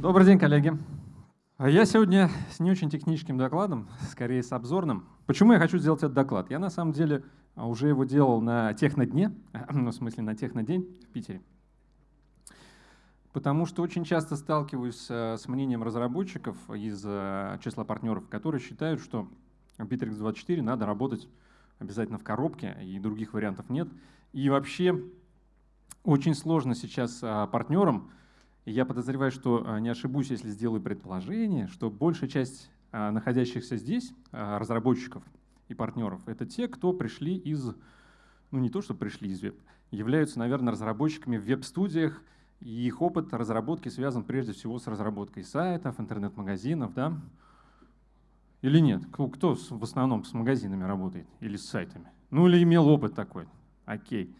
Добрый день, коллеги. Я сегодня с не очень техническим докладом, скорее с обзорным. Почему я хочу сделать этот доклад? Я на самом деле уже его делал на технодне, ну, в смысле на технодень в Питере. Потому что очень часто сталкиваюсь э, с мнением разработчиков из э, числа партнеров, которые считают, что Bittrex24 надо работать обязательно в коробке, и других вариантов нет. И вообще очень сложно сейчас а, партнерам, я подозреваю, что а, не ошибусь, если сделаю предположение, что большая часть а, находящихся здесь разработчиков и партнеров — это те, кто пришли из, ну не то, что пришли из веб, являются, наверное, разработчиками в веб-студиях, и их опыт разработки связан прежде всего с разработкой сайтов, интернет-магазинов, да? Или нет? Кто в основном с магазинами работает или с сайтами? Ну или имел опыт такой? Окей.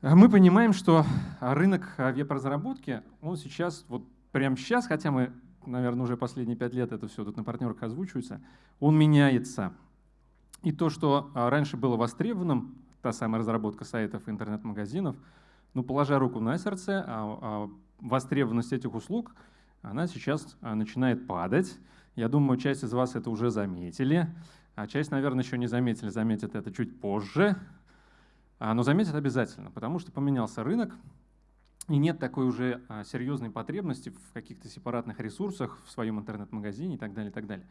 Мы понимаем, что рынок веб-разработки, он сейчас, вот прямо сейчас, хотя мы, наверное, уже последние пять лет это все тут на партнерах озвучивается, он меняется. И то, что раньше было востребованным, та самая разработка сайтов и интернет-магазинов, ну, положа руку на сердце, а, а востребованность этих услуг, она сейчас начинает падать. Я думаю, часть из вас это уже заметили, а часть, наверное, еще не заметили, заметят это чуть позже. А, но заметят обязательно, потому что поменялся рынок, и нет такой уже а, серьезной потребности в каких-то сепаратных ресурсах в своем интернет-магазине и так далее, и так далее.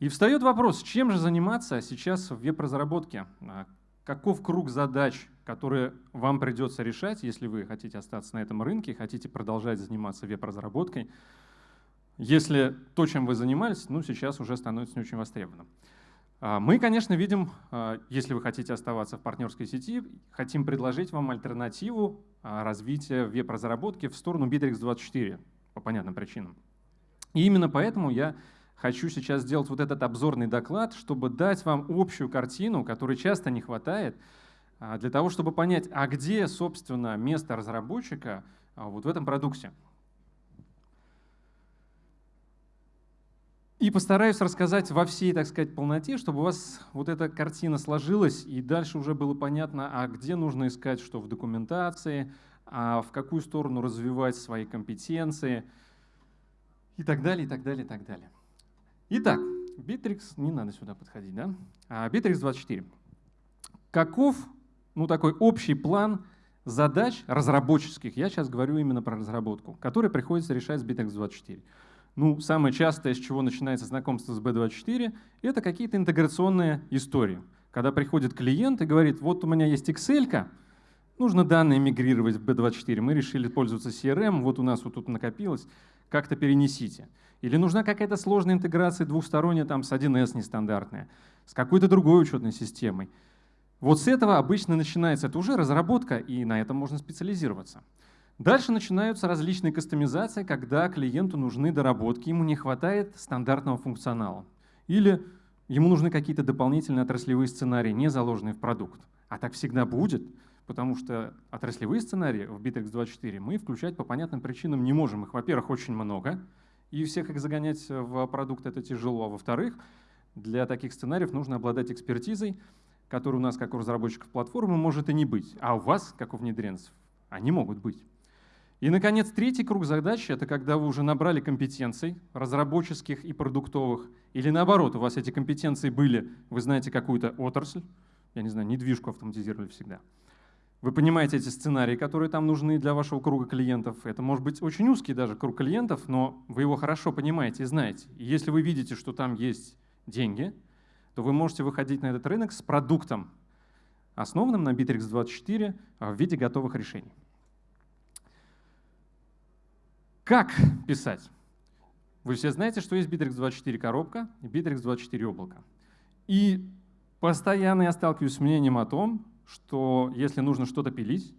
И встает вопрос, чем же заниматься сейчас в веб-разработке? А, каков круг задач, которые вам придется решать, если вы хотите остаться на этом рынке, хотите продолжать заниматься веб-разработкой? если то, чем вы занимались, ну, сейчас уже становится не очень востребованным. А, мы, конечно, видим, а, если вы хотите оставаться в партнерской сети, хотим предложить вам альтернативу а, развития веб-разработки в сторону Bittrex24 по понятным причинам. И именно поэтому я хочу сейчас сделать вот этот обзорный доклад, чтобы дать вам общую картину, которой часто не хватает, для того, чтобы понять, а где, собственно, место разработчика вот в этом продукте. И постараюсь рассказать во всей, так сказать, полноте, чтобы у вас вот эта картина сложилась, и дальше уже было понятно, а где нужно искать что в документации, а в какую сторону развивать свои компетенции, и так далее, и так далее, и так далее. Итак, Bittrex, не надо сюда подходить, да? А Bittrex 24. Каков, ну, такой общий план задач разработческих, я сейчас говорю именно про разработку, которые приходится решать с Bittrex 24. Ну, самое частое, с чего начинается знакомство с B24, это какие-то интеграционные истории. Когда приходит клиент и говорит, вот у меня есть Excel, нужно данные мигрировать в B24, мы решили пользоваться CRM, вот у нас вот тут накопилось, как-то перенесите. Или нужна какая-то сложная интеграция двухсторонняя там, с 1С нестандартная, с какой-то другой учетной системой. Вот с этого обычно начинается, это уже разработка, и на этом можно специализироваться. Дальше начинаются различные кастомизации, когда клиенту нужны доработки, ему не хватает стандартного функционала. Или ему нужны какие-то дополнительные отраслевые сценарии, не заложенные в продукт. А так всегда будет, потому что отраслевые сценарии в Bittrex24 мы включать по понятным причинам не можем. Их, во-первых, очень много, и всех их загонять в продукт это тяжело. А во-вторых, для таких сценариев нужно обладать экспертизой, которая у нас, как у разработчиков платформы, может и не быть. А у вас, как у внедренцев, они могут быть. И, наконец, третий круг задач — это когда вы уже набрали компетенций разработческих и продуктовых, или наоборот, у вас эти компетенции были, вы знаете какую-то отрасль, я не знаю, недвижку автоматизировали всегда. Вы понимаете эти сценарии, которые там нужны для вашего круга клиентов. Это может быть очень узкий даже круг клиентов, но вы его хорошо понимаете и знаете. И если вы видите, что там есть деньги, то вы можете выходить на этот рынок с продуктом, основанным на Bittrex24 в виде готовых решений. Как писать? Вы все знаете, что есть Bittrex24 коробка и Bittrex24 облако. И постоянно я сталкиваюсь с мнением о том, что если нужно что-то пилить,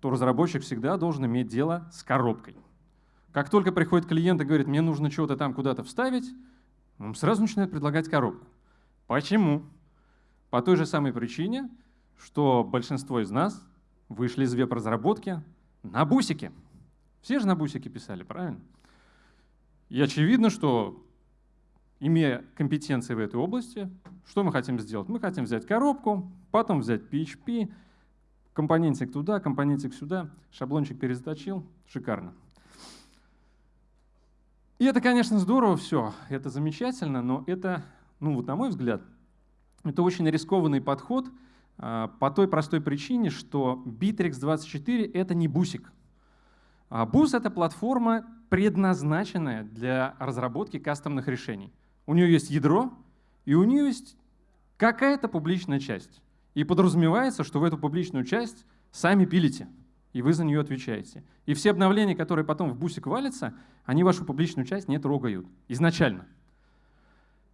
то разработчик всегда должен иметь дело с коробкой. Как только приходит клиент и говорит, мне нужно что-то там куда-то вставить, он сразу начинает предлагать коробку. Почему? По той же самой причине, что большинство из нас вышли из веб-разработки на бусики. Все же на бусике писали, правильно? И очевидно, что имея компетенции в этой области, что мы хотим сделать? Мы хотим взять коробку, потом взять PHP, компонентик туда, компонентик сюда, шаблончик перезаточил, шикарно. И это, конечно, здорово все, это замечательно, но это, ну вот на мой взгляд, это очень рискованный подход а, по той простой причине, что Bittrex24 — это не бусик. А бус — это платформа, предназначенная для разработки кастомных решений. У нее есть ядро, и у нее есть какая-то публичная часть. И подразумевается, что в эту публичную часть сами пилите, и вы за нее отвечаете. И все обновления, которые потом в бусик валятся, они вашу публичную часть не трогают изначально.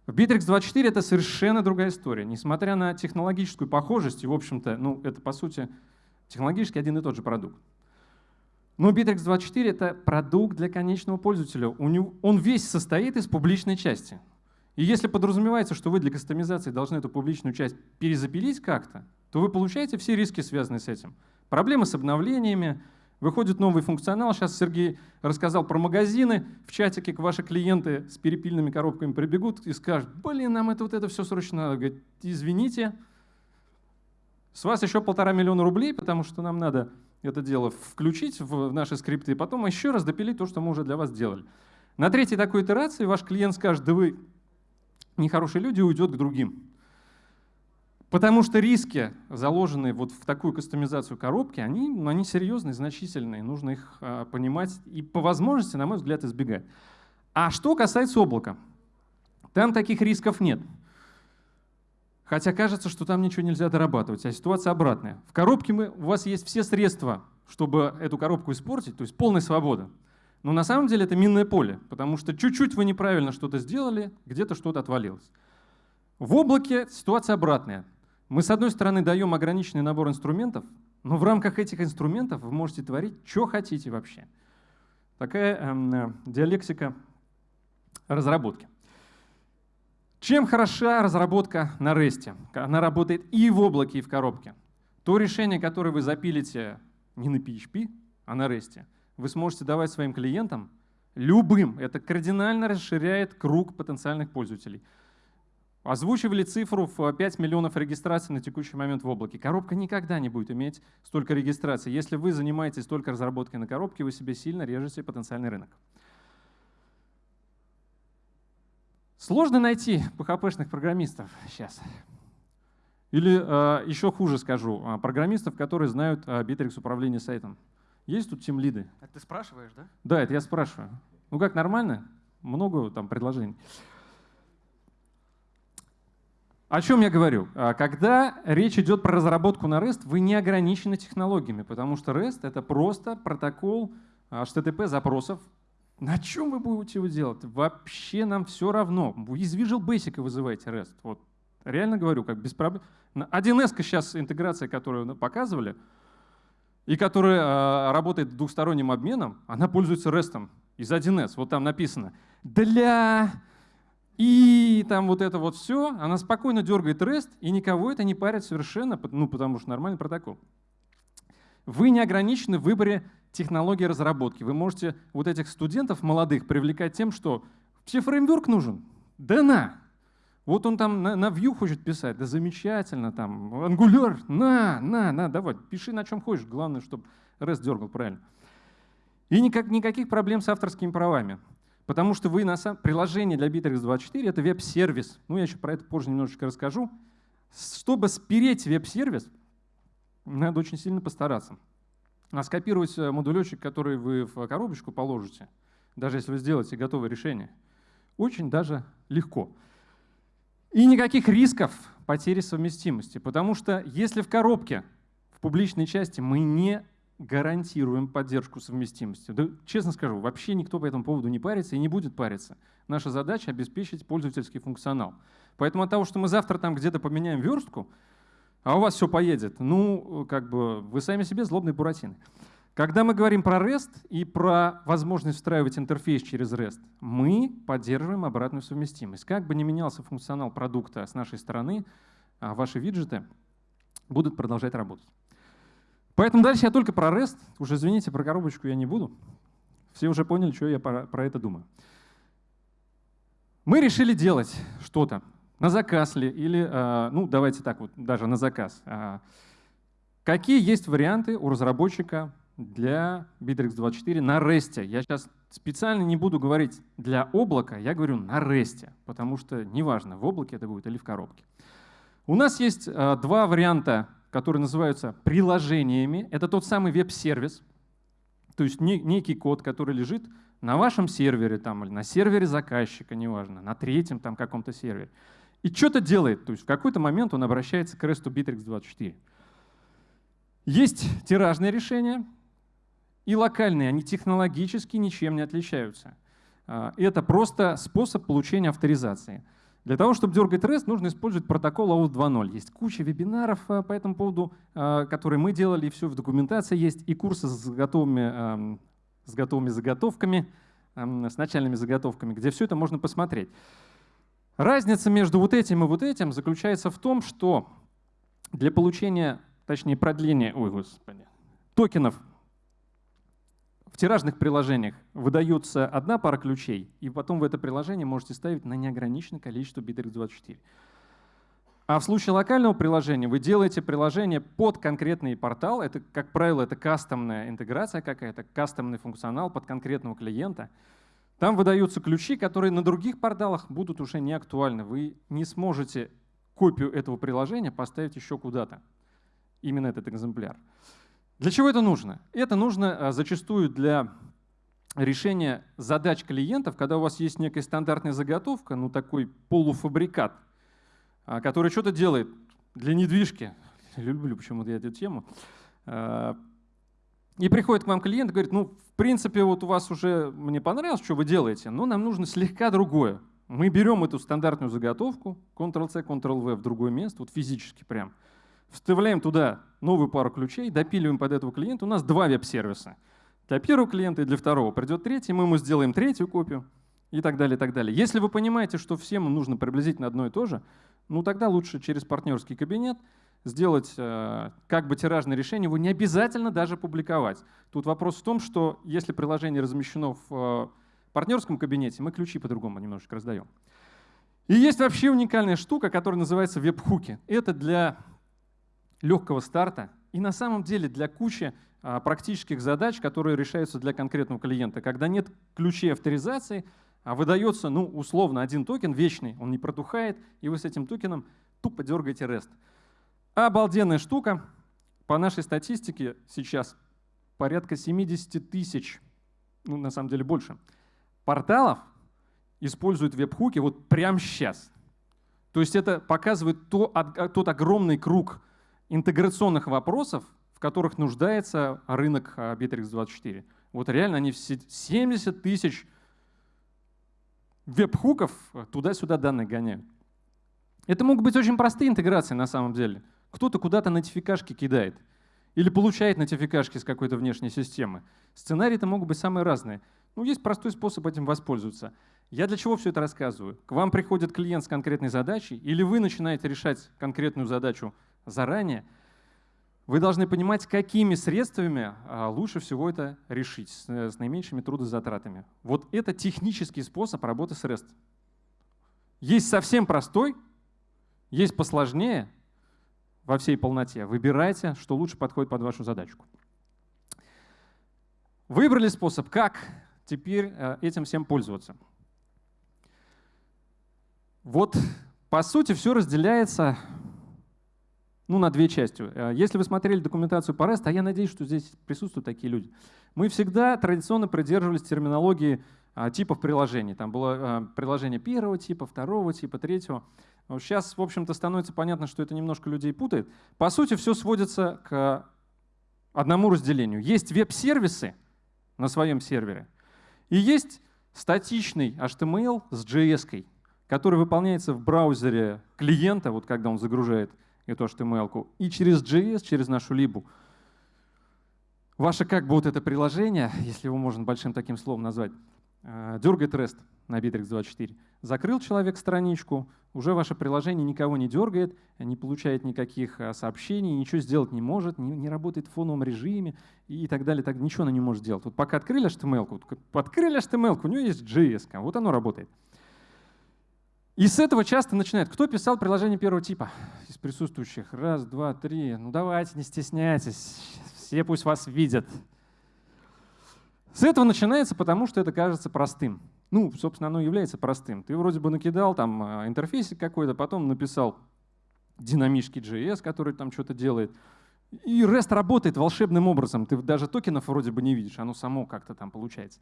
В Bittrex24 это совершенно другая история. Несмотря на технологическую похожесть, и, в общем-то, ну, это, по сути, технологически один и тот же продукт. Но Bittrex24 — это продукт для конечного пользователя. Он весь состоит из публичной части. И если подразумевается, что вы для кастомизации должны эту публичную часть перезапилить как-то, то вы получаете все риски, связанные с этим. Проблемы с обновлениями, выходит новый функционал. Сейчас Сергей рассказал про магазины. В чатике к ваши клиенты с перепильными коробками прибегут и скажут, блин, нам это вот это все срочно надо. Говорит, извините, с вас еще полтора миллиона рублей, потому что нам надо это дело включить в наши скрипты и потом еще раз допилить то, что мы уже для вас сделали. На третьей такой итерации ваш клиент скажет, да вы нехорошие люди, уйдет к другим. Потому что риски, заложенные вот в такую кастомизацию коробки, они, ну, они серьезные, значительные, нужно их а, понимать и по возможности, на мой взгляд, избегать. А что касается облака, там таких рисков нет. Хотя кажется, что там ничего нельзя дорабатывать, а ситуация обратная. В коробке мы, у вас есть все средства, чтобы эту коробку испортить, то есть полная свобода. Но на самом деле это минное поле, потому что чуть-чуть вы неправильно что-то сделали, где-то что-то отвалилось. В облаке ситуация обратная. Мы, с одной стороны, даем ограниченный набор инструментов, но в рамках этих инструментов вы можете творить, что хотите вообще. Такая эм, э, диалектика разработки. Чем хороша разработка на REST? Она работает и в облаке, и в коробке. То решение, которое вы запилите не на PHP, а на REST, вы сможете давать своим клиентам любым. Это кардинально расширяет круг потенциальных пользователей. Озвучивали цифру в 5 миллионов регистраций на текущий момент в облаке. Коробка никогда не будет иметь столько регистраций. Если вы занимаетесь только разработкой на коробке, вы себе сильно режете потенциальный рынок. Сложно найти PHP-шных программистов сейчас. Или э, еще хуже скажу, а, программистов, которые знают э, Bittrex управление сайтом. Есть тут тем лиды? Это ты спрашиваешь, да? Да, это я спрашиваю. Ну как, нормально? Много там предложений. О чем я говорю? А, когда речь идет про разработку на REST, вы не ограничены технологиями, потому что REST — это просто протокол HTTP запросов, на чем вы будете его делать? Вообще нам все равно. Из Visual Basic вызываете REST. Вот реально говорю, как без проблем. 1С сейчас интеграция, которую показывали, и которая э, работает двухсторонним обменом, она пользуется REST из 1С. Вот там написано «для…» И там вот это вот все, она спокойно дергает REST, и никого это не парит совершенно, ну потому что нормальный протокол. Вы не ограничены в выборе технологии разработки. Вы можете вот этих студентов молодых привлекать тем, что все фреймворк нужен. Да на! Вот он там на, на Vue хочет писать, да замечательно, там, Angular, на, на, на, давай, пиши на чем хочешь, главное, чтобы REST дергал правильно. И никак, никаких проблем с авторскими правами, потому что вы на самом приложение для Bittrex24 — это веб-сервис, ну я еще про это позже немножечко расскажу. Чтобы спереть веб-сервис, надо очень сильно постараться. А скопировать модулечек, который вы в коробочку положите, даже если вы сделаете готовое решение, очень даже легко. И никаких рисков потери совместимости, потому что если в коробке, в публичной части мы не гарантируем поддержку совместимости. Да, честно скажу, вообще никто по этому поводу не парится и не будет париться. Наша задача — обеспечить пользовательский функционал. Поэтому от того, что мы завтра там где-то поменяем верстку, а у вас все поедет. Ну, как бы вы сами себе злобные буратины. Когда мы говорим про REST и про возможность встраивать интерфейс через REST, мы поддерживаем обратную совместимость. Как бы ни менялся функционал продукта с нашей стороны, а ваши виджеты будут продолжать работать. Поэтому дальше я только про REST. Уже извините, про коробочку я не буду. Все уже поняли, что я про, про это думаю. Мы решили делать что-то на заказ ли, или, а, ну давайте так вот, даже на заказ. А, какие есть варианты у разработчика для Bittrex24 на REST. Я сейчас специально не буду говорить для облака, я говорю на REST, потому что неважно, в облаке это будет или в коробке. У нас есть э, два варианта, которые называются приложениями. Это тот самый веб-сервис, то есть не, некий код, который лежит на вашем сервере там, или на сервере заказчика, неважно, на третьем там каком-то сервере. И что-то делает, то есть в какой-то момент он обращается к REST Bittrex24. Есть тиражные решения и локальные, они технологически ничем не отличаются. А, это просто способ получения авторизации. Для того, чтобы дергать REST, нужно использовать протокол AUTH 2.0. Есть куча вебинаров а, по этому поводу, а, которые мы делали, и все в документации есть, и курсы с готовыми, с готовыми заготовками, с начальными заготовками, где все это можно посмотреть. Разница между вот этим и вот этим заключается в том, что для получения точнее продление, ой, господи, токенов в тиражных приложениях выдается одна пара ключей, и потом в это приложение можете ставить на неограниченное количество Bittrex24. А в случае локального приложения вы делаете приложение под конкретный портал. Это, как правило, это кастомная интеграция какая-то, кастомный функционал под конкретного клиента. Там выдаются ключи, которые на других порталах будут уже не актуальны. Вы не сможете копию этого приложения поставить еще куда-то именно этот экземпляр. Для чего это нужно? Это нужно а, зачастую для решения задач клиентов, когда у вас есть некая стандартная заготовка, ну такой полуфабрикат, а, который что-то делает для недвижки. Люблю почему-то я эту тему. И приходит к вам клиент и говорит, ну, в принципе, вот у вас уже мне понравилось, что вы делаете, но нам нужно слегка другое. Мы берем эту стандартную заготовку, Ctrl-C, Ctrl-V в другое место, вот физически прям, вставляем туда новую пару ключей, допиливаем под этого клиента. У нас два веб-сервиса. Для первого клиента и для второго. Придет третий, мы ему сделаем третью копию и так далее, и так далее. Если вы понимаете, что всем нужно приблизительно одно и то же, ну тогда лучше через партнерский кабинет сделать э, как бы тиражное решение, его не обязательно даже публиковать. Тут вопрос в том, что если приложение размещено в э, партнерском кабинете, мы ключи по-другому немножечко раздаем. И есть вообще уникальная штука, которая называется веб-хуки. Это для легкого старта и на самом деле для кучи а, практических задач, которые решаются для конкретного клиента. Когда нет ключей авторизации, а выдается, ну, условно, один токен вечный, он не протухает, и вы с этим токеном тупо дергаете REST. Обалденная штука. По нашей статистике сейчас порядка 70 тысяч, ну, на самом деле больше, порталов используют веб-хуки вот прямо сейчас. То есть это показывает то, тот огромный круг интеграционных вопросов, в которых нуждается рынок а, Bittrex24. Вот реально они все 70 тысяч веб-хуков туда-сюда данные гоняют. Это могут быть очень простые интеграции на самом деле. Кто-то куда-то нотификашки кидает или получает нотификашки с какой-то внешней системы. Сценарии-то могут быть самые разные. Ну, есть простой способ этим воспользоваться. Я для чего все это рассказываю? К вам приходит клиент с конкретной задачей, или вы начинаете решать конкретную задачу заранее, вы должны понимать, какими средствами а, лучше всего это решить с э, наименьшими трудозатратами. Вот это технический способ работы с REST. Есть совсем простой, есть посложнее во всей полноте. Выбирайте, что лучше подходит под вашу задачку. Выбрали способ, как теперь э, этим всем пользоваться. Вот, по сути, все разделяется ну, на две части. Э, если вы смотрели документацию по REST, а я надеюсь, что здесь присутствуют такие люди, мы всегда традиционно придерживались терминологии а, типов приложений. Там было а, приложение первого типа, второго типа, третьего. Сейчас, в общем-то, становится понятно, что это немножко людей путает. По сути, все сводится к одному разделению. Есть веб-сервисы на своем сервере, и есть статичный HTML с JS, который выполняется в браузере клиента, вот когда он загружает эту HTML, и через JS, через нашу либу. Ваше как бы это приложение, если его можно большим таким словом назвать, э, дергает REST на Bittrex24. Закрыл человек страничку, уже ваше приложение никого не дергает, не получает никаких э, сообщений, ничего сделать не может, не, не работает в фоновом режиме и так далее. Так, ничего она не может сделать. Вот пока открыли HTML, вот, открыли HTML, у него есть JS, вот оно работает. И с этого часто начинают. Кто писал приложение первого типа из присутствующих? Раз, два, три. Ну давайте, не стесняйтесь. Все пусть вас видят. С этого начинается, потому что это кажется простым. Ну, собственно, оно является простым. Ты вроде бы накидал там а, интерфейсик какой-то, потом написал динамический JS, который там что-то делает. И REST работает волшебным образом. Ты даже токенов вроде бы не видишь, оно само как-то там получается.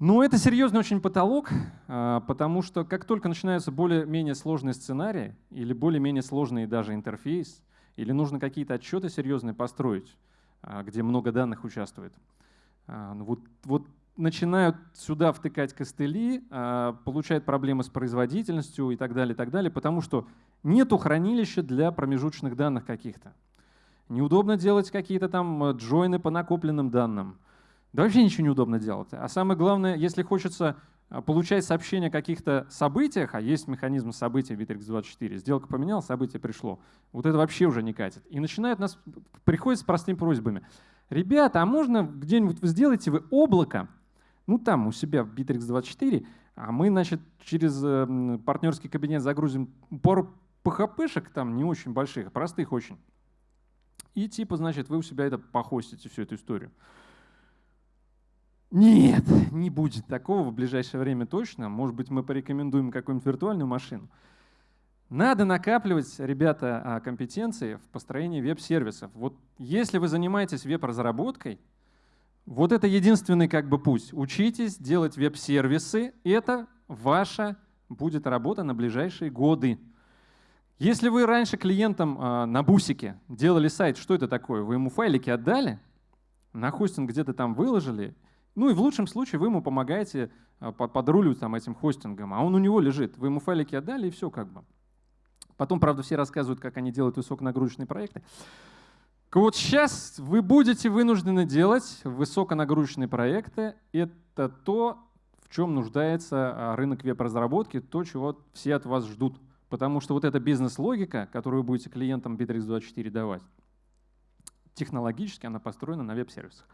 Но это серьезный очень потолок, а, потому что как только начинаются более-менее сложные сценарии или более-менее сложный даже интерфейс, или нужно какие-то отчеты серьезные построить, а, где много данных участвует, ну вот, вот начинают сюда втыкать костыли, получают проблемы с производительностью и так далее, и так далее, потому что нету хранилища для промежуточных данных каких-то. Неудобно делать какие-то там э, джойны по накопленным данным. Да вообще ничего не удобно делать. А самое главное, если хочется а, получать сообщения о каких-то событиях, а есть механизм событий Bittrex24, сделка поменял, событие пришло, вот это вообще уже не катит. И начинают нас, приходят с простыми просьбами. Ребята, а можно где-нибудь вы сделаете вы облако, ну там у себя в Bittrex24, а мы, значит, через э, партнерский кабинет загрузим пару PHP-шек, там не очень больших, простых очень. И типа, значит, вы у себя это похостите, всю эту историю. Нет, не будет такого в ближайшее время точно. Может быть, мы порекомендуем какую-нибудь виртуальную машину. Надо накапливать, ребята, а, компетенции в построении веб-сервисов. Вот если вы занимаетесь веб-разработкой, вот это единственный как бы путь. Учитесь делать веб-сервисы, это ваша будет работа на ближайшие годы. Если вы раньше клиентам э, на бусике делали сайт, что это такое? Вы ему файлики отдали, на хостинг где-то там выложили, ну и в лучшем случае вы ему помогаете а, подруливать там, этим хостингом, а он у него лежит. Вы ему файлики отдали, и все как бы. Потом, правда, все рассказывают, как они делают высоконагрузочные проекты. Вот сейчас вы будете вынуждены делать высоконагрузочные проекты. Это то, в чем нуждается а, рынок веб-разработки, то, чего все от вас ждут. Потому что вот эта бизнес-логика, которую вы будете клиентам Bittrex24 давать, технологически она построена на веб-сервисах.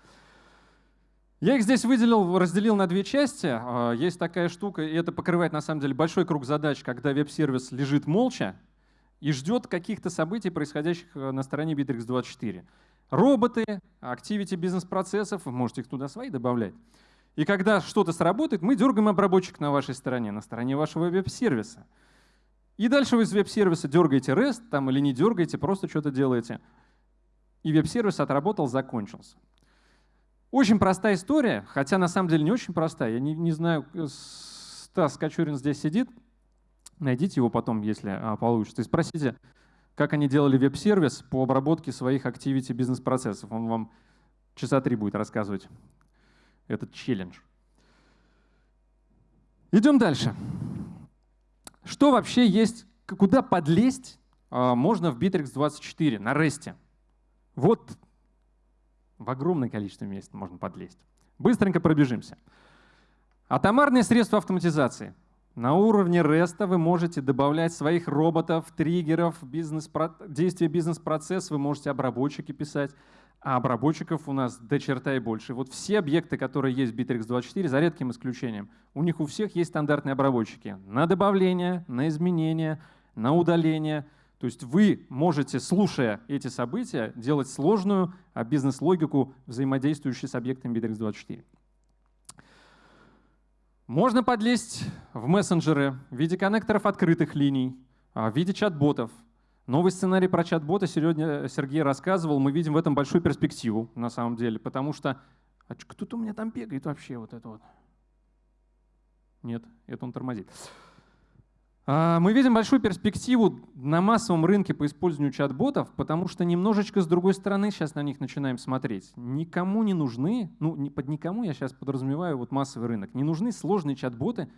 Я их здесь выделил, разделил на две части. А, есть такая штука, и это покрывает на самом деле большой круг задач, когда веб-сервис лежит молча и ждет каких-то событий, происходящих э, на стороне Bittrex24. Роботы, activity бизнес-процессов, можете их туда свои добавлять. И когда что-то сработает, мы дергаем обработчик на вашей стороне, на стороне вашего веб-сервиса. И дальше вы из веб-сервиса дергаете REST там, или не дергаете, просто что-то делаете. И веб-сервис отработал, закончился. Очень простая история, хотя на самом деле не очень простая. Я не, не знаю, э, Стас Кочурин здесь сидит. Найдите его потом, если а, получится. И спросите, как они делали веб-сервис по обработке своих activity бизнес-процессов. Он вам часа три будет рассказывать этот челлендж. Идем дальше. Что вообще есть, куда подлезть а, можно в Bittrex 24 на REST? Вот в огромное количество мест можно подлезть. Быстренько пробежимся. Атомарные средства автоматизации. На уровне REST вы можете добавлять своих роботов, триггеров, бизнес действия бизнес-процесс, вы можете обработчики писать, а обработчиков у нас до черта и больше. Вот все объекты, которые есть в Bittrex24, за редким исключением, у них у всех есть стандартные обработчики на добавление, на изменение, на удаление – то есть вы можете, слушая эти события, делать сложную а, бизнес-логику, взаимодействующую с объектами Bittrex24. Можно подлезть в мессенджеры в виде коннекторов открытых линий, а, в виде чат-ботов. Новый сценарий про чат-бота сегодня Сергей рассказывал. Мы видим в этом большую перспективу, на самом деле, потому что а кто-то у меня там бегает вообще вот это вот. Нет, это он тормозит. А, мы видим большую перспективу на массовом рынке по использованию чат-ботов, потому что немножечко с другой стороны сейчас на них начинаем смотреть. Никому не нужны, ну под никому я сейчас подразумеваю вот массовый рынок, не нужны сложные чат-боты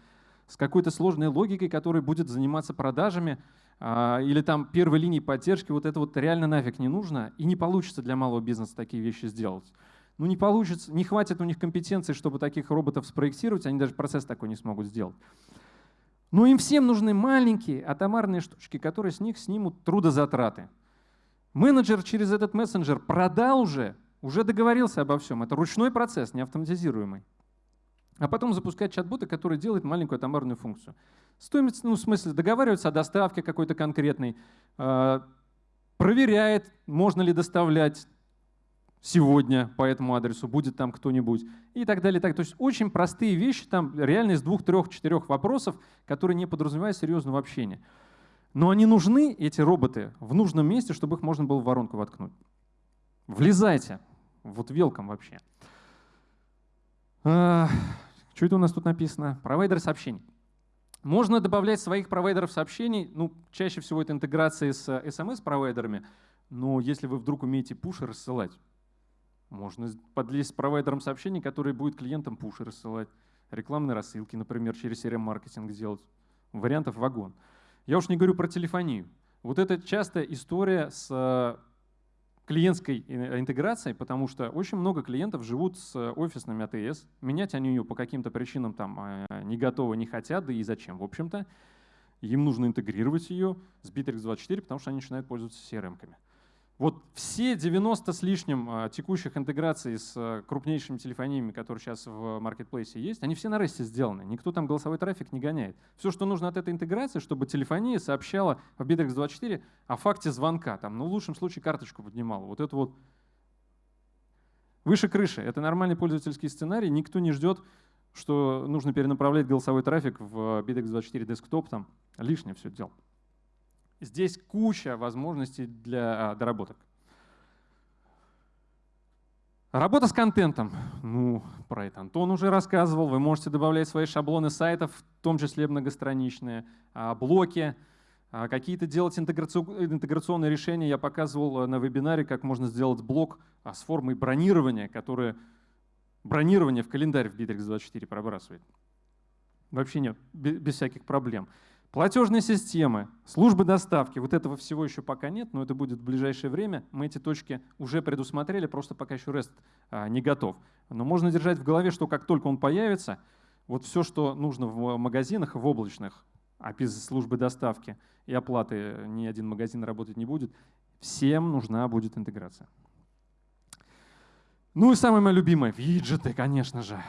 с какой-то сложной логикой, которая будет заниматься продажами а, или там первой линии поддержки. Вот это вот реально нафиг не нужно и не получится для малого бизнеса такие вещи сделать. Ну не получится, не хватит у них компетенции, чтобы таких роботов спроектировать, они даже процесс такой не смогут сделать. Но им всем нужны маленькие атомарные штучки, которые с них снимут трудозатраты. Менеджер через этот мессенджер продал уже, уже договорился обо всем. Это ручной процесс, не автоматизируемый. А потом запускать чат-бота, который делает маленькую атомарную функцию. Стоимость, ну, в смысле, договаривается о доставке какой-то конкретной, э, проверяет, можно ли доставлять, сегодня по этому адресу, будет там кто-нибудь и так далее. Так. То есть очень простые вещи, там реально из двух, трех, четырех вопросов, которые не подразумевают серьезного общения. Но они нужны, эти роботы, в нужном месте, чтобы их можно было в воронку воткнуть. Влезайте. Вот велком вообще. Что это у нас тут написано? Провайдер сообщений. Можно добавлять своих провайдеров сообщений, ну, чаще всего это интеграции с SMS-провайдерами, но если вы вдруг умеете пуши рассылать, можно подлезть с провайдером сообщений, который будет клиентам пуши рассылать, рекламные рассылки, например, через CRM-маркетинг сделать. Вариантов вагон. Я уж не говорю про телефонию. Вот это частая история с э, клиентской э, интеграцией, потому что очень много клиентов живут с офисными АТС. Менять они ее по каким-то причинам там э, не готовы, не хотят, да и зачем, в общем-то. Им нужно интегрировать ее с Bittrex24, потому что они начинают пользоваться CRM-ками. Вот все 90 с лишним а, текущих интеграций с а, крупнейшими телефониями, которые сейчас в маркетплейсе есть, они все на REST сделаны. Никто там голосовой трафик не гоняет. Все, что нужно от этой интеграции, чтобы телефония сообщала в Bittrex24 о факте звонка. Там, ну, в лучшем случае карточку поднимала. Вот это вот выше крыши. Это нормальный пользовательский сценарий. Никто не ждет, что нужно перенаправлять голосовой трафик в Bittrex24 десктоп. Там лишнее все дело. Здесь куча возможностей для а, доработок. Работа с контентом. Ну, про это Антон уже рассказывал. Вы можете добавлять свои шаблоны сайтов, в том числе многостраничные, а, блоки, а, какие-то делать интеграционные решения. Я показывал на вебинаре, как можно сделать блок с формой бронирования, которое бронирование в календарь в Bittrex24 пробрасывает. Вообще нет, без всяких проблем. Платежные системы, службы доставки, вот этого всего еще пока нет, но это будет в ближайшее время. Мы эти точки уже предусмотрели, просто пока еще REST а, не готов. Но можно держать в голове, что как только он появится, вот все, что нужно в магазинах, в облачных, а без службы доставки и оплаты ни один магазин работать не будет, всем нужна будет интеграция. Ну и самое мое любимое — виджеты, конечно же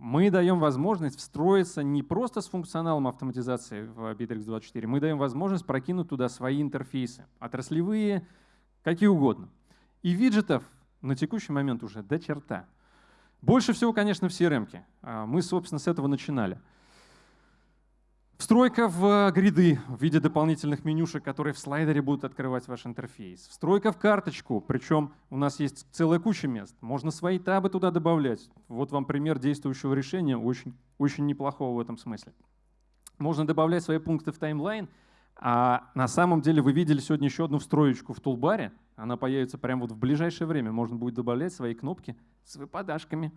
мы даем возможность встроиться не просто с функционалом автоматизации в Bittrex24, мы даем возможность прокинуть туда свои интерфейсы, отраслевые, какие угодно. И виджетов на текущий момент уже до черта. Больше всего, конечно, в CRM. -ке. А мы, собственно, с этого начинали. Встройка в гриды в виде дополнительных менюшек, которые в слайдере будут открывать ваш интерфейс. Встройка в карточку, причем у нас есть целая куча мест. Можно свои табы туда добавлять. Вот вам пример действующего решения, очень, очень неплохого в этом смысле. Можно добавлять свои пункты в таймлайн, а на самом деле вы видели сегодня еще одну встроечку в тулбаре. Она появится прямо вот в ближайшее время. Можно будет добавлять свои кнопки с выпадашками.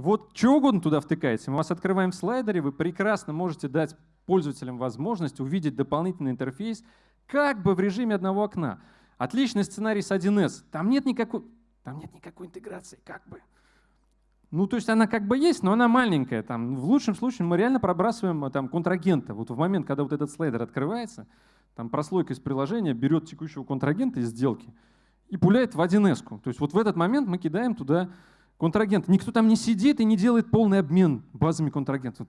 Вот что угодно туда втыкаете. Мы вас открываем в слайдере, вы прекрасно можете дать пользователям возможность увидеть дополнительный интерфейс как бы в режиме одного окна. Отличный сценарий с 1С. Там нет никакой, там нет никакой интеграции, как бы. Ну, то есть она как бы есть, но она маленькая. Там, в лучшем случае мы реально пробрасываем э, там, контрагента. Вот в момент, когда вот этот слайдер открывается, там прослойка из приложения берет текущего контрагента из сделки и пуляет в 1С. То есть вот в этот момент мы кидаем туда контрагент. Никто там не сидит и не делает полный обмен базами контрагентов.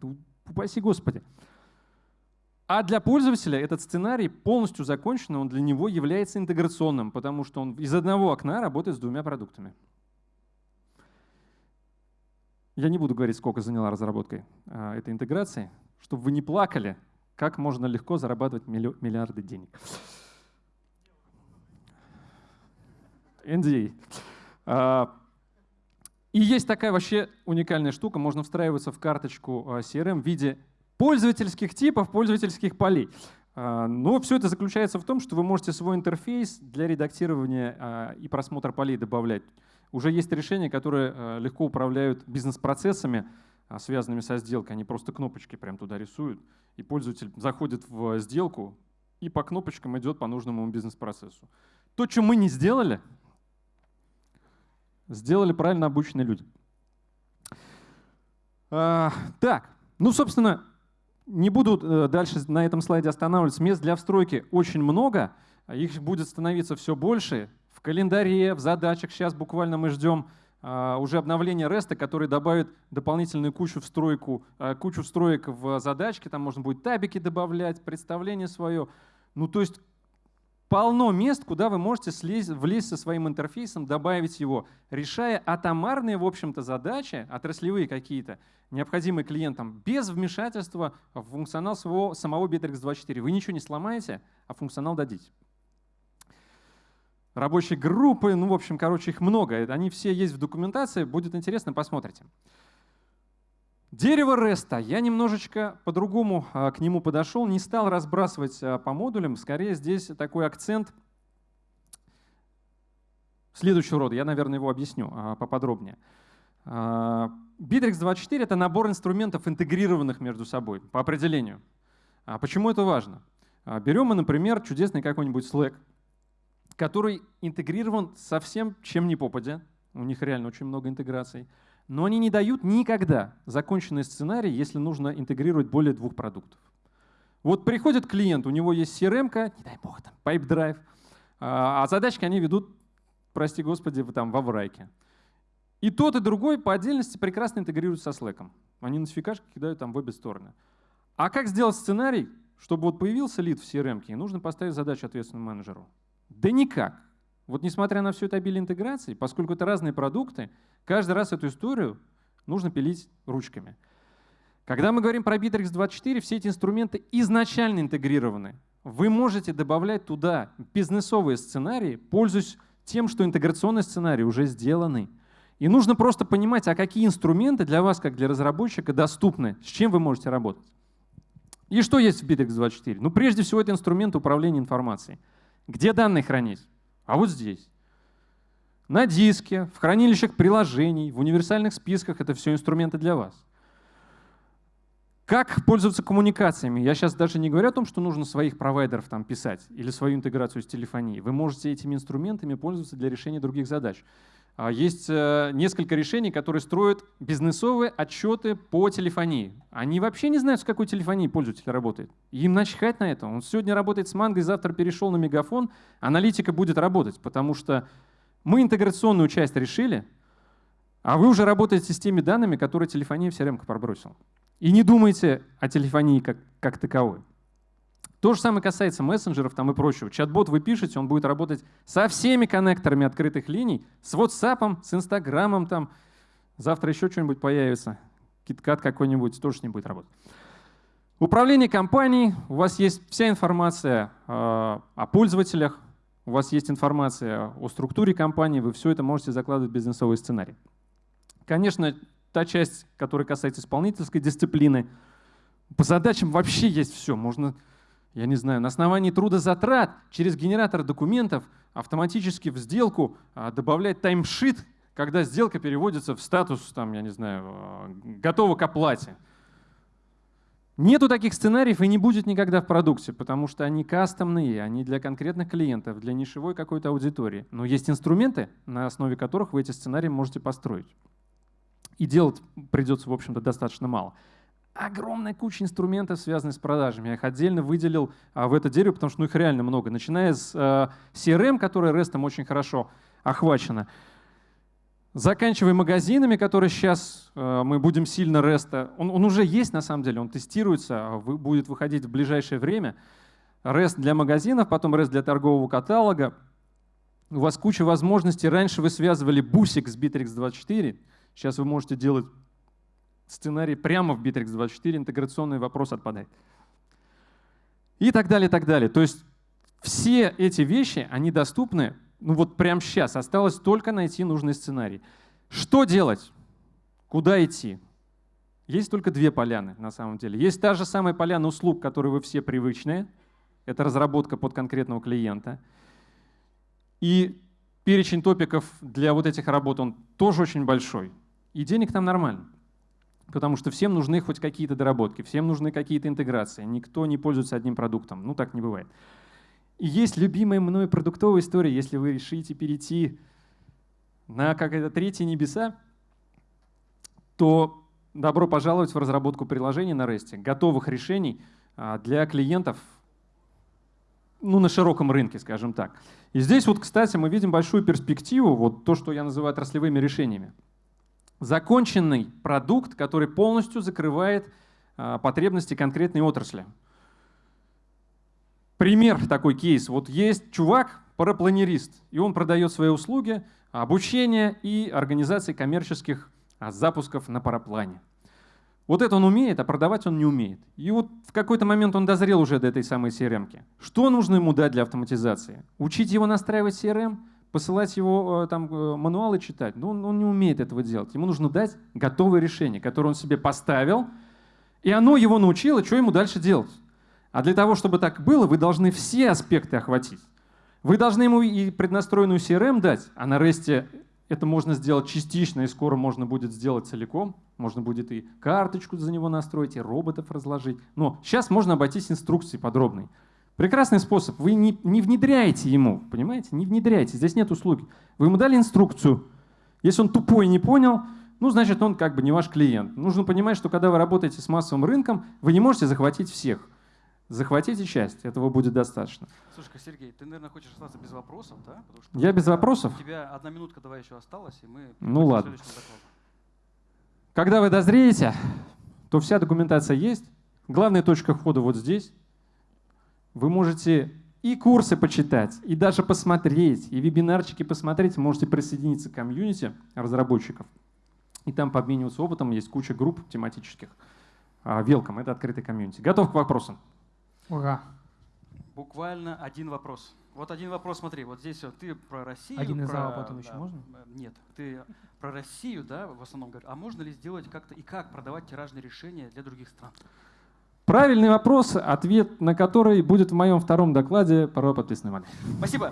Упаси Господи. А для пользователя этот сценарий полностью закончен, он для него является интеграционным, потому что он из одного окна работает с двумя продуктами. Я не буду говорить, сколько заняла разработкой а, этой интеграции, чтобы вы не плакали, как можно легко зарабатывать миллиарды денег. NDA. И есть такая вообще уникальная штука, можно встраиваться в карточку а, CRM в виде пользовательских типов, пользовательских полей. А, но все это заключается в том, что вы можете свой интерфейс для редактирования а, и просмотра полей добавлять. Уже есть решения, которые легко управляют бизнес-процессами, связанными со сделкой. Они просто кнопочки прям туда рисуют, и пользователь заходит в сделку и по кнопочкам идет по нужному бизнес-процессу. То, что мы не сделали, сделали правильно обученные люди. А, так, ну, собственно, не буду э, дальше на этом слайде останавливаться. Мест для встройки очень много, их будет становиться все больше. В календаре, в задачах сейчас буквально мы ждем а, уже обновление REST, который добавит дополнительную кучу, встройку, а, кучу встроек в задачки. Там можно будет табики добавлять, представление свое. Ну, то есть полно мест, куда вы можете слезть, влезть со своим интерфейсом, добавить его, решая атомарные, в общем-то, задачи, отраслевые какие-то, необходимые клиентам, без вмешательства в функционал своего, самого Bittrex24. Вы ничего не сломаете, а функционал дадите. Рабочие группы, ну, в общем, короче, их много. Они все есть в документации. Будет интересно, посмотрите. Дерево REST. Я немножечко по-другому а, к нему подошел, не стал разбрасывать а, по модулям. Скорее здесь такой акцент следующего рода. Я, наверное, его объясню а, поподробнее. Bittrex 24 — это набор инструментов, интегрированных между собой по определению. Почему это важно? Берем мы, например, чудесный какой-нибудь Slack, который интегрирован со всем, чем не попадя. У них реально очень много интеграций но они не дают никогда законченный сценарий, если нужно интегрировать более двух продуктов. Вот приходит клиент, у него есть CRM, не дай бог, там, Pipe а задачки они ведут, прости господи, там, во врайке. И тот, и другой по отдельности прекрасно интегрируют со Slack. Они нотификашки кидают там в обе стороны. А как сделать сценарий, чтобы вот появился лид в CRM, нужно поставить задачу ответственному менеджеру? Да никак. Вот несмотря на все это обилие интеграций, поскольку это разные продукты, каждый раз эту историю нужно пилить ручками. Когда мы говорим про Bittrex 24, все эти инструменты изначально интегрированы. Вы можете добавлять туда бизнесовые сценарии, пользуясь тем, что интеграционные сценарии уже сделаны. И нужно просто понимать, а какие инструменты для вас, как для разработчика, доступны, с чем вы можете работать. И что есть в Bittrex 24? Ну, прежде всего, это инструмент управления информацией. Где данные хранить? А вот здесь. На диске, в хранилищах приложений, в универсальных списках это все инструменты для вас. Как пользоваться коммуникациями? Я сейчас даже не говорю о том, что нужно своих провайдеров там писать или свою интеграцию с телефонией. Вы можете этими инструментами пользоваться для решения других задач. А, есть э, несколько решений, которые строят бизнесовые отчеты по телефонии. Они вообще не знают, с какой телефонией пользователь работает. Им начхать на это. Он сегодня работает с Манго, завтра перешел на Мегафон. Аналитика будет работать, потому что мы интеграционную часть решили, а вы уже работаете с теми данными, которые телефония в CRM пробросил. И не думайте о телефонии как, как таковой. То же самое касается мессенджеров там и прочего. Чат-бот вы пишете, он будет работать со всеми коннекторами открытых линий, с WhatsApp, с Инстаграмом, там. завтра еще что-нибудь появится, киткат какой-нибудь, тоже не будет работать. Управление компанией, у вас есть вся информация э, о пользователях, у вас есть информация о структуре компании, вы все это можете закладывать в бизнесовый сценарий. Конечно, та часть, которая касается исполнительской дисциплины, по задачам вообще есть все. Можно я не знаю, на основании трудозатрат через генератор документов автоматически в сделку а, добавлять таймшит, когда сделка переводится в статус, там, я не знаю, а, готова к оплате. Нету таких сценариев и не будет никогда в продукте, потому что они кастомные, они для конкретных клиентов, для нишевой какой-то аудитории. Но есть инструменты, на основе которых вы эти сценарии можете построить. И делать придется, в общем-то, достаточно мало огромная куча инструментов, связанных с продажами. Я их отдельно выделил а, в это дерево, потому что ну, их реально много. Начиная с а, CRM, которая REST очень хорошо охвачена, заканчивая магазинами, которые сейчас а, мы будем сильно REST. Он, он уже есть на самом деле, он тестируется, а, будет выходить в ближайшее время. REST для магазинов, потом REST для торгового каталога. У вас куча возможностей. Раньше вы связывали бусик с Bittrex24, сейчас вы можете делать сценарий прямо в Bittrex24, интеграционный вопрос отпадает. И так далее, и так далее. То есть все эти вещи, они доступны, ну вот прямо сейчас. Осталось только найти нужный сценарий. Что делать? Куда идти? Есть только две поляны на самом деле. Есть та же самая поляна услуг, к которой вы все привычные. Это разработка под конкретного клиента. И перечень топиков для вот этих работ, он тоже очень большой. И денег там нормально потому что всем нужны хоть какие-то доработки, всем нужны какие-то интеграции. Никто не пользуется одним продуктом. Ну, так не бывает. И есть любимая мной продуктовая история, если вы решите перейти на как-то третьи небеса, то добро пожаловать в разработку приложений на REST, готовых решений а, для клиентов ну, на широком рынке, скажем так. И здесь вот, кстати, мы видим большую перспективу, вот то, что я называю отраслевыми решениями законченный продукт, который полностью закрывает а, потребности конкретной отрасли. пример, такой кейс. Вот есть чувак, парапланерист, и он продает свои услуги, обучение и организации коммерческих а, запусков на параплане. Вот это он умеет, а продавать он не умеет. И вот в какой-то момент он дозрел уже до этой самой CRM. -ки. Что нужно ему дать для автоматизации? Учить его настраивать CRM, посылать его э, там э, мануалы читать? Но он, он не умеет этого делать. Ему нужно дать готовое решение, которое он себе поставил, и оно его научило, что ему дальше делать. А для того, чтобы так было, вы должны все аспекты охватить. Вы должны ему и преднастроенную CRM дать, а на REST это можно сделать частично, и скоро можно будет сделать целиком. Можно будет и карточку за него настроить, и роботов разложить. Но сейчас можно обойтись инструкцией подробной. Прекрасный способ. Вы не, не внедряете ему, понимаете? Не внедряете. Здесь нет услуги. Вы ему дали инструкцию. Если он тупой не понял, ну, значит, он как бы не ваш клиент. Нужно понимать, что когда вы работаете с массовым рынком, вы не можете захватить всех. Захватите часть, этого будет достаточно. Слушай, Сергей, ты, наверное, хочешь остаться без вопросов, да? Потому что Я без вопросов? У тебя одна минутка давай еще осталась, и мы... Ну ладно. Когда вы дозреете, то вся документация есть. Главная точка входа вот здесь. Вы можете и курсы почитать, и даже посмотреть, и вебинарчики посмотреть. Можете присоединиться к комьюнити разработчиков. И там пообмениваться опытом. Есть куча групп тематических. Велком, это открытый комьюнити. Готов к вопросам? Ура. Буквально один вопрос. Вот один вопрос, смотри, вот здесь вот ты про Россию. Один из про, потом еще можно? Э, нет, ты про Россию, да, в основном говоришь. А можно ли сделать как-то и как продавать тиражные решения для других стран? Правильный вопрос, ответ на который будет в моем втором докладе про подписанной модели. Спасибо.